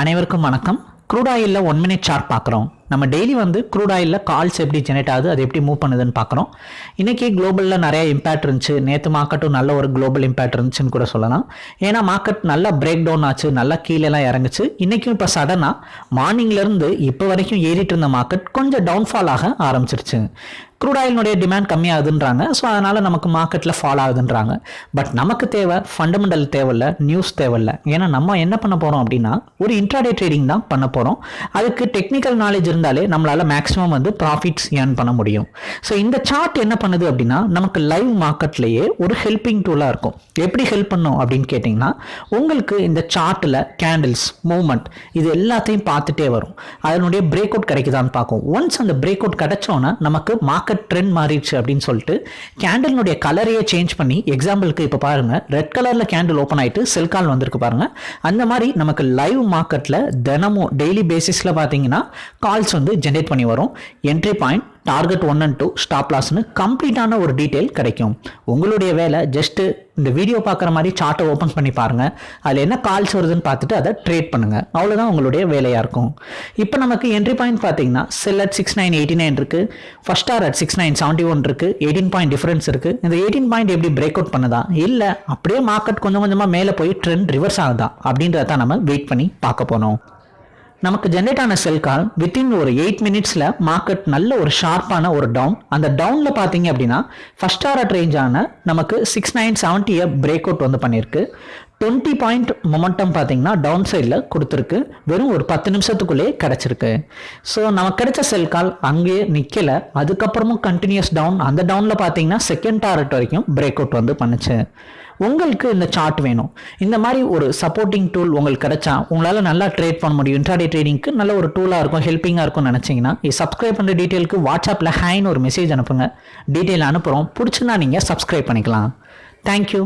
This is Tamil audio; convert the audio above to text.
அனைவருக்கும் வணக்கம். க்ரூட் ஆயிலில் ஒன் மினிட் சார்ட் பார்க்குறோம். நம்ம டெய்லி வந்து க்ரூட் ஆயிலில் கால்ஸ் எப்படி ஜெனரேட் ஆகுது அது எப்படி மூவ் பண்ணுதுன்னு பார்க்குறோம். இன்றைக்கி குளோபலில் நிறையா இம்பேக்ட் இருந்துச்சு. நேற்று மார்க்கெட்டும் நல்ல ஒரு குளோபல் இம்பேக்ட் இருந்துச்சுன்னு கூட சொல்லலாம். ஏன்னா மார்க்கெட் நல்லா பிரேக் டவுன் ஆச்சு நல்லா கீழேலாம் இறங்குச்சு. இன்றைக்கும் இப்போ சடனாக மார்னிங்லேருந்து இப்போ வரைக்கும் ஏறிட்டு இருந்த மார்க்கெட் கொஞ்சம் டவுன்ஃபால் ஆக ஆரம்பிச்சிருச்சு. க்ரூட் ஆயிலினுடைய டிமாண்ட் கம்மியாகுதுன்றாங்க. ஸோ அதனால் நமக்கு மார்க்கெட்டில் ஃபால் ஆகுதுன்றாங்க. பட் நமக்கு தேவை ஃபண்டமெண்டல் தேவையில்ல நியூஸ் தேவையில்ல. ஏன்னா நம்ம என்ன பண்ண போகிறோம் அப்படின்னா ஒரு இன்ட்ராடே ட்ரேடிங் தான் பண்ண போகிறோம் அதுக்கு டெக்னிக்கல் நாலேஜ் இருந்தாலே நம்மளால் மேக்ஸிமம் வந்து ப்ராஃபிட்ஸ் ஏர்ன் பண்ண முடியும். ஸோ இந்த சார்ட் என்ன பண்ணுது அப்படின்னா நமக்கு லைவ் மார்க்கெட்லேயே ஒரு ஹெல்பிங் டூலாக இருக்கும். எப்படி ஹெல்ப் பண்ணும் அப்படின்னு கேட்டிங்கன்னா உங்களுக்கு இந்த சார்ட்டில் கேண்டில்ஸ் மூவ்மெண்ட் இது எல்லாத்தையும் பார்த்துட்டே வரும். அதனுடைய பிரேக் அவுட் கிடைக்குதான்னு பார்க்கும் ஒன்ஸ் அந்த பிரேக் அவுட் கிடைச்சோன்னா நமக்கு மார்க்கெட் ட்ரெண்ட் மாறிடுச்சு அப்படின்னு சொல்லிட்டு கேண்டலினுடைய கலரையே சேஞ்ச் பண்ணி எக்ஸாம்பிளுக்கு இப்போ பாருங்க. ரெட் கலரில் கேண்டில் ஓப்பன் ஆயிட்டு செல் கால் வந்திருக்கு பாருங்க. அந்த மாதிரி நமக்கு லைவ் மார்க்கெட்டில் தினமும் டெய்லி பேசிஸில் பார்த்தீங்கன்னா கால்ஸ் வந்து ஜென்ரேட் பண்ணி வரும். Entry point target one and two stop லாஸ்னு கம்ப்ளீட்டான ஒரு டீட்டெயில் கிடைக்கும். உங்களுடைய வேலை ஜஸ்ட்டு இந்த வீடியோ பார்க்குற மாதிரி சார்ட்டை ஓப்பன் பண்ணி பாருங்கள் அதில் என்ன கால்ஸ் வருதுன்னு பார்த்துட்டு அதை ட்ரேட் பண்ணுங்கள் அவ்வளோதான் உங்களுடைய வேலையாக இருக்கும். இப்போ நமக்கு என்ட்ரி பாயிண்ட் பார்த்தீங்கன்னா sell at six nine eighty nine இருக்குது first R at six nine seventy one இருக்குது எயிட்டீன் பாயிண்ட் டிஃபரன்ஸ் இருக்குது இந்த எயிட்டீன் பாயிண்ட் எப்படி பிரேக் அவுட் பண்ணுதா? இல்லை அப்படியே மார்க்கெட் கொஞ்சம் கொஞ்சமாக மேலே போய் ட்ரெண்ட் ரிவர்ஸ் ஆகுதா? அப்படின்றத தான் நம்ம வெயிட் பண்ணி பார்க்க போனோம் நமக்கு ஜென்ரேட் ஆன செல் கால் வித்தின் ஒரு எயிட் மினிட்ஸில் மார்க்கெட் நல்ல ஒரு ஷார்ப்பான ஒரு டவுன் அந்த டவுனில் பார்த்தீங்க அப்படின்னா ஃபஸ்ட் ஆர்ட் ரேஞ்சான நமக்கு சிக்ஸ் நைன் செவன்ட்டியை பிரேக் அவுட் வந்து பண்ணியிருக்கு. டுவெண்ட்டி பாயிண்ட் மொமெண்டம் பார்த்தீங்கன்னா டவுன் சைடில் கொடுத்துருக்கு. வெறும் ஒரு பத்து நிமிஷத்துக்குள்ளேயே கிடச்சிருக்கு. ஸோ நமக்கு கிடைச்ச செல் கால் அங்கேயே நிற்கலை அதுக்கப்புறமும் கண்டினியூஸ் டவுன் அந்த டவுனில் பார்த்தீங்கன்னா செகண்ட் டாரட் வரைக்கும் பிரேக் அவுட் வந்து பண்ணுச்சு. உங்களுக்கு இந்த சார்ட் வேணும். இந்த மாதிரி ஒரு சப்போர்ட்டிங் டூல் உங்களுக்கு கிடைச்சா உங்களால் நல்லா ட்ரேட் பண்ண முடியும். இன்ட்ராடே ட்ரேடிங்க்கு நல்ல ஒரு டூலாக இருக்கும் ஹெல்ப்பிங்காக இருக்கும்னு நினச்சிங்கன்னா சப்ஸ்கிரைப் பண்ணுற டீட்டெயிலுக்கு வாட்ஸ்அப்பில் ஹேன்னு ஒரு மெசேஜ் அனுப்புங்க. டீட்டெயில் அனுப்புகிறோம் பிடிச்சுன்னா நீங்கள் சப்ஸ்கிரைப் பண்ணிக்கலாம். தேங்க்யூ